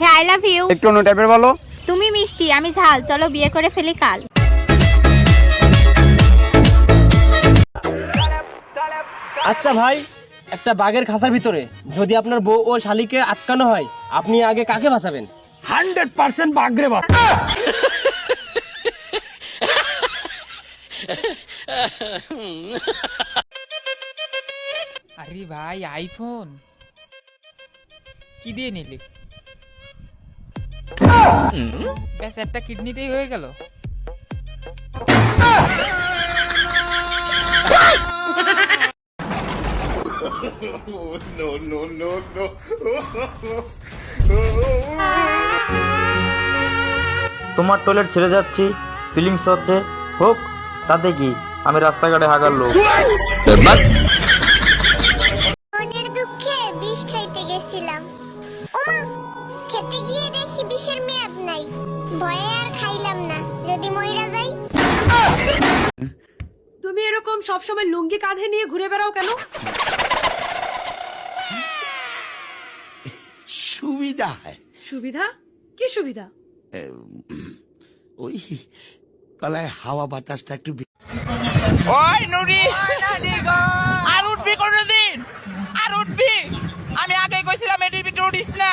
Hey I love you একটু অন্য টাইপের বলো। তুমি মিষ্টি আমি ঝাল। চলো বিয়ে করে ফেলি কাল। আচ্ছা ভাই একটা বাঘের খাঁচার ভিতরে যদি আপনার বউ ও শালিকে আটকানো হয় আপনি আগে কাকে বাঁচাবেন? হান্ড্রেড পার্সেন্ট বাগরে বাপ আরে ভাই আইফোন কি দিয়ে নিলি? ব্যাস একটা কিডনিতেই হয়ে গেল। তোমার টয়লেট ছেড়ে যাচ্ছি ফিলিংস হচ্ছে হোক তাতে কি? আমি রাস্তাঘাটে হাগার লোক। দুঃখে বিষ খাইতে গেছিলাম। খেতে গিয়ে দেখি বিষের মেয়াদ নাই। ভয়ে আর খাইলাম না। যদি মইরা যাই। তুমি এরকম সবসময় লুঙ্গি কাঁধে নিয়ে ঘুরে বেড়াও কেন? সুবিধা হয়। সুবিধা? কি সুবিধা? ওই তলায় হাওয়া বাতাসটা একটু ওই নুরি আর উঠবি কোনদিন আর উঠবি আমি আগে কইছিলাম এটির ভিতরে উঠিস না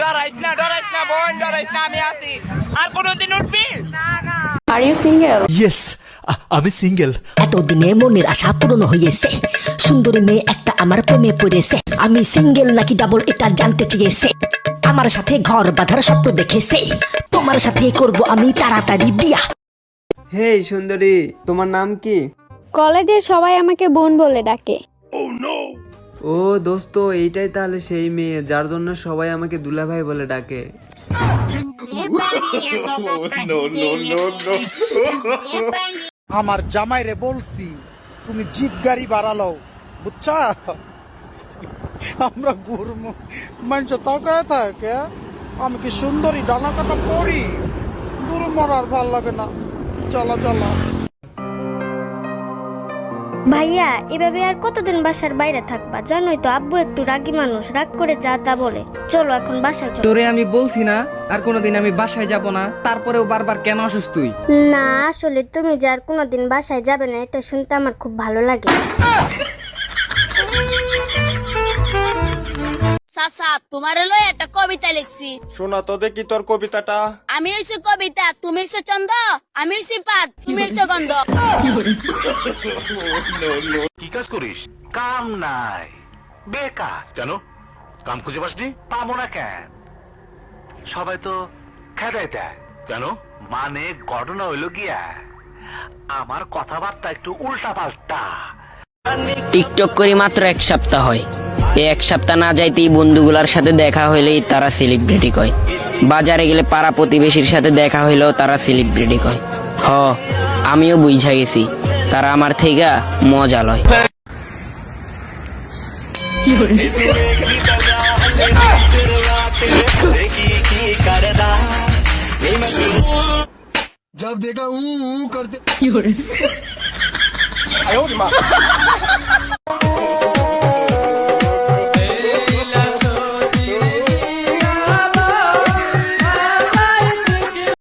ডরাইস না ডরাইস না বোন ডরাইস না আমি আছি? আর কোনদিন উঠবি? ইয়েস আমি সিঙ্গেল এতদিনে মনের আশা পূরণ হয়েছে সুন্দরী মেয়ে একটা আমার প্রেমে পড়েছে। আমি সিঙ্গেল নাকি ডাবল এটা জানতে চেয়েছে। আমার সাথে ঘর বাঁধার স্বপ্ন দেখেছে। তোমার সাথে করব আমি তাড়াতাড়ি বিয়া। হেই সুন্দরী তোমার নাম কি? কলেজের সবাই আমাকে বোন বলে ডাকে। ও দোস্ত এইটাই তাহলে সেই মেয়ে যার জন্য সবাই আমাকে দুলাভাই বলে ডাকে। আমার জামাই রে বলছি, তুমি জিপ গাড়ি বাড়ালো, বুঝছা? আমরা ঘুরবো মানুষ তাকায় থাকে, আমি কি সুন্দরী ডানা কাটা পড়ি দূর মরার ভালো লাগে না। চলো চলো। ভাইয়া এভাবে আর কতদিন বাসার বাইরে থাকবা? জানোই তো আব্বু একটু রাগি মানুষ রাগ করে যা তা বলে। চলো এখন বাসায় চলো। তোরে আমি বলছি না আর কোনোদিন আমি বাসায় যাব না তারপরেও বারবার কেন অসুস্থ তুই? না আসলে তুমি যে আর কোনোদিন বাসায় যাবে না এটা শুনতে আমার খুব ভালো লাগে। সাসা তোমার লই একটা কবিতা লিখছি। শোনা তো দেখি তোর কবিতাটা। আমি হইছি কবিতা তুমি হইছো চন্দ আমি হইছি পাত তুমি হইছো গন্ধ। কি কাজ করিস? কাম নাই। বেকার। কেন? কাম খুঁজে পাসনি? পাবো না কেন? সবাই তো খেদাই দেয়। কেন? মানে ঘটনা হইল গিয়া আমার কথাবার্তা একটু উল্টা পাল্টা টিকটক করি মাত্র এক সপ্তাহ হয় এই এক সপ্তাহ না যাইতেই বন্ধুগুলার সাথে দেখা হইলেই তারা সেলিব্রিটি কয় বাজারে গেলে পাড়া প্রতিবেশীর সাথে দেখা হইলেও তারা সেলিব্রিটি কয় হ আমিও বুঝা গেছি তারা আমার থেকে মজা লয় जब देखा ऊ करते 哎呦我的妈！